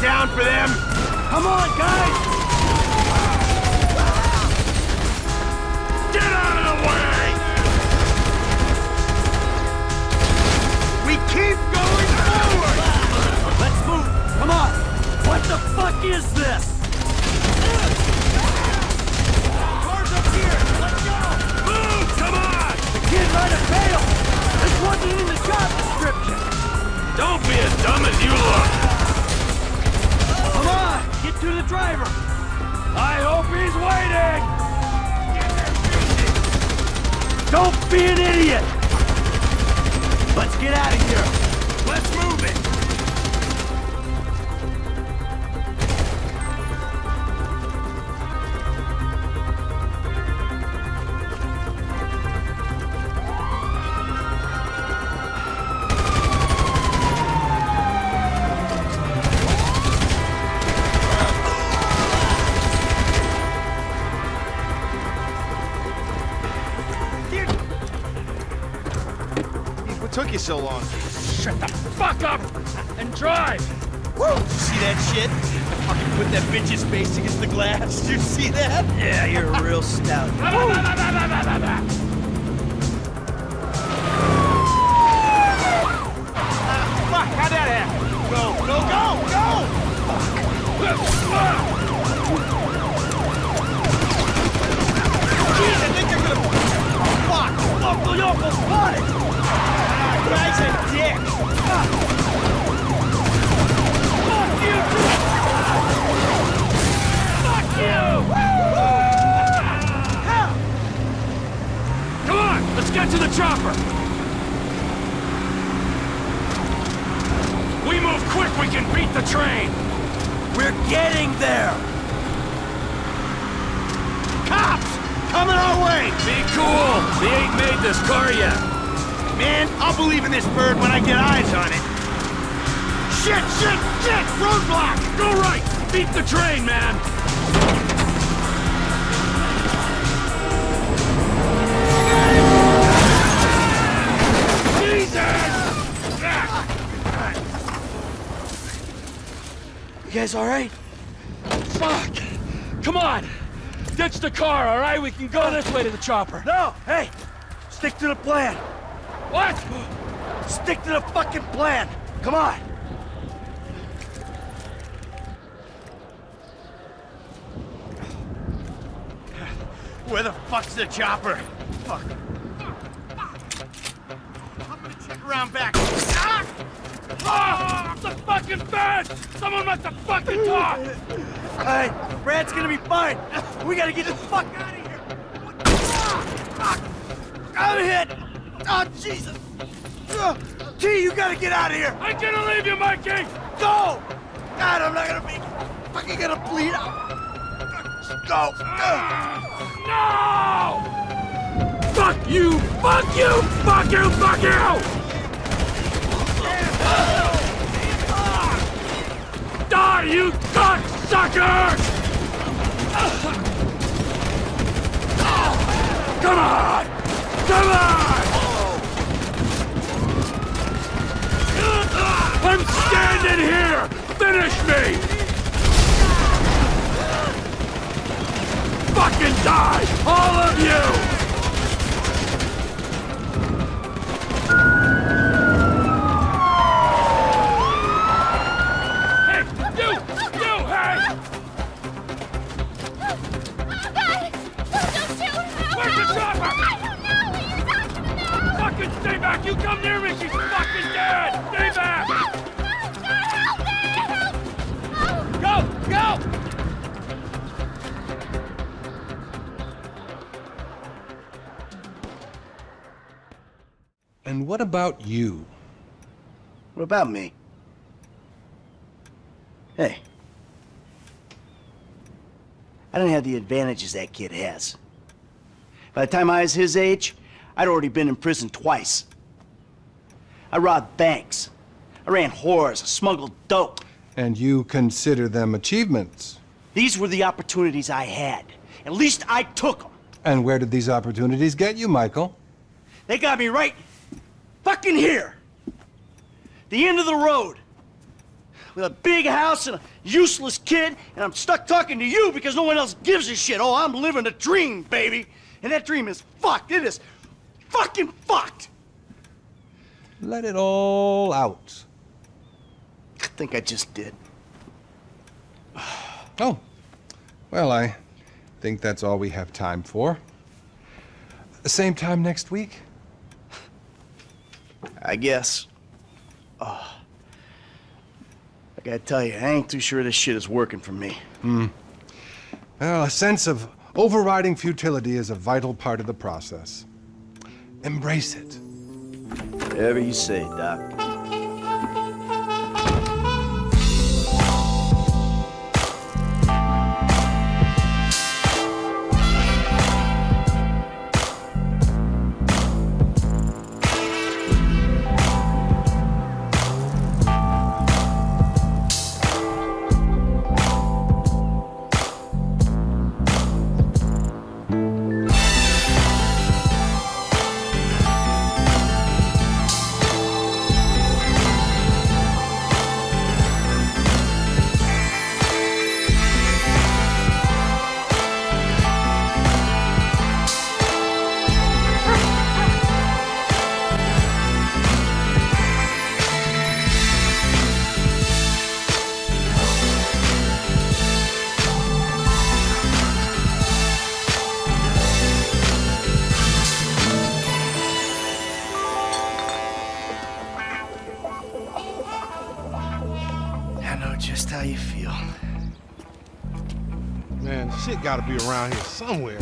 Down for them! Come on, guys! Get out of the way! We keep going forward! Let's move! Come on! What the fuck is this? Cars up here! Let's go! Move! Come on! The kid might have failed! This wasn't in the job description! Don't be as dumb as you look! To the driver! I hope he's waiting! Don't be an idiot! Let's get out of here! What took you so long? Shut the fuck up and drive! Woo! See that shit? I Fucking put that bitch's face against the glass. Did you see that? Yeah, you're a real stout. Fuck, how'd that happen? Go, go, go, go! Jeez, I think they're gonna... Oh, fuck! Local yokel spotted! Guy's a dick! Fuck you! Fuck you! Come on, let's get to the chopper! We move quick, we can beat the train! We're getting there! Cops! Coming our way! Be cool! We ain't made this car yet! Man, I'll believe in this bird when I get eyes on it. Shit, shit, shit! Roadblock! Go right! Beat the train, man! Jesus! You guys alright? Fuck! Come on! Ditch the car, alright? We can go this way to the chopper. No! Hey! Stick to the plan! What? Stick to the fucking plan! Come on! Where the fuck's the chopper? Fuck. Around back. Ah! Ah! The fucking bed! Someone must have fucking talked! Alright, Brad's gonna be fine! We gotta get the fuck out of here! Ah! I'm hit! Oh, Jesus! Ugh. T, you gotta get out of here! I'm gonna leave you, Mikey! Go! God, I'm not gonna be fucking gonna bleed out! Go! Ugh. No! Fuck you! Fuck you! Fuck you! Fuck you! Die, you cocksucker! Come on! Come on! You come near me! She's fucking dead! Stay back! God, help me! Help! Go! Go! And what about you? What about me? Hey. I don't have the advantages that kid has. By the time I was his age, I'd already been in prison twice. I robbed banks. I ran whores, I smuggled dope. And you consider them achievements? These were the opportunities I had. At least I took them. And where did these opportunities get you, Michael? They got me right fucking here. The end of the road. With a big house and a useless kid, and I'm stuck talking to you because no one else gives a shit. Oh, I'm living a dream, baby. And that dream is fucked. It is fucking fucked. Let it all out. I think I just did. Oh, well, I think that's all we have time for. Same time next week? I guess. Oh. I gotta tell you, I ain't too sure this shit is working for me. Hmm. Well, a sense of overriding futility is a vital part of the process. Embrace it. Whatever you say, Doc. How you feel. Man, shit gotta be around here somewhere.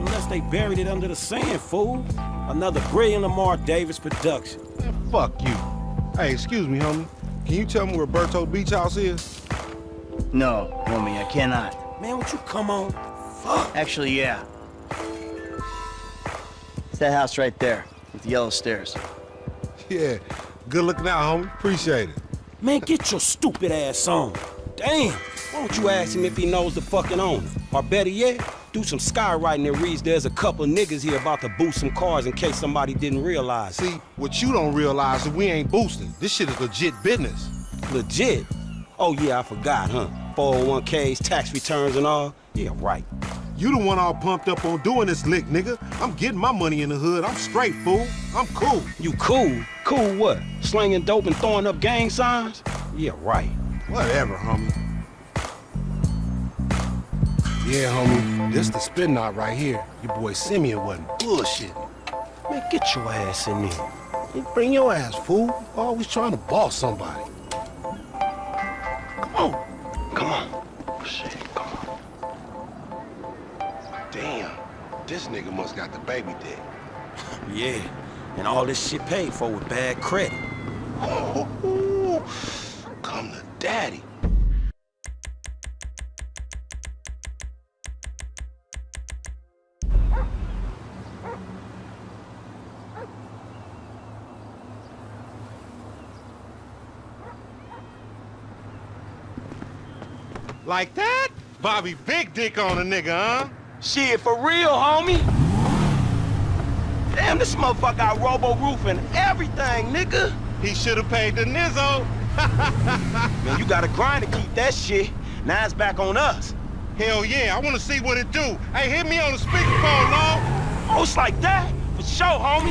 Unless they buried it under the sand, fool. Another brilliant Lamar Davis production. Man, fuck you. Hey, excuse me, homie. Can you tell me where Berto Beach House is? No, homie, I cannot. Man, would you come on? Fuck. Actually, yeah. It's that house right there, with the yellow stairs. Yeah. Good looking out, homie. Appreciate it. Man, get your stupid ass on. Damn. Why don't you ask him if he knows the fucking owner? Or better yet, do some skywriting that reads there's a couple niggas here about to boost some cars in case somebody didn't realize. See, what you don't realize is we ain't boosting. This shit is legit business. Legit. Oh yeah, I forgot, huh? 401ks, tax returns and all. Yeah, right. You the one all pumped up on doing this lick, nigga. I'm getting my money in the hood. I'm straight, fool. I'm cool. You cool? Cool what? Slinging dope and throwing up gang signs? Yeah, right. Whatever, homie. Yeah, homie. This the spin knot right here. Your boy Simeon wasn't bullshitting. Man, get your ass in there. Bring your ass, fool. Always trying to boss somebody. Must got the baby dick. Yeah, and all this shit paid for with bad credit. Come to daddy. Like that? Bobby big dick on a nigga, huh? Shit, for real, homie. Damn, this motherfucker got robo-roof and everything, nigga. He should have paid the nizzo. Man, you gotta grind to keep that shit. Now it's back on us. Hell yeah, I want to see what it do. Hey, hit me on the speakerphone, Law. Oh, it's like that? For sure, homie.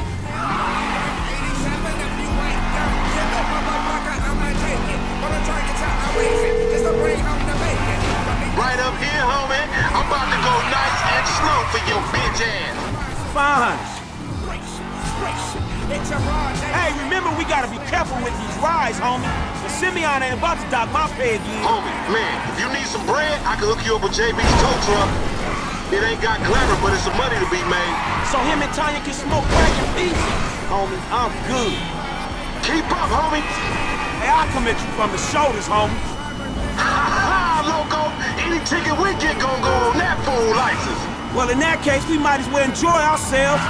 Right up here, homie. I'm about to go nice and slow for your bitch ass. Fine. Hey, remember we gotta be careful with these rides, homie. The Simeon ain't about to dock my pay again. Homie, man, if you need some bread, I can hook you up with JB's tow truck. It ain't got glamour, but it's some money to be made. So him and Tonya can smoke crack in peace. Homie, I'm good. Keep up, homie. Hey, I'll come at you from the shoulders, homie. Ha ha, loco. Any ticket we get gon' go on that fool license. Well, in that case, we might as well enjoy ourselves.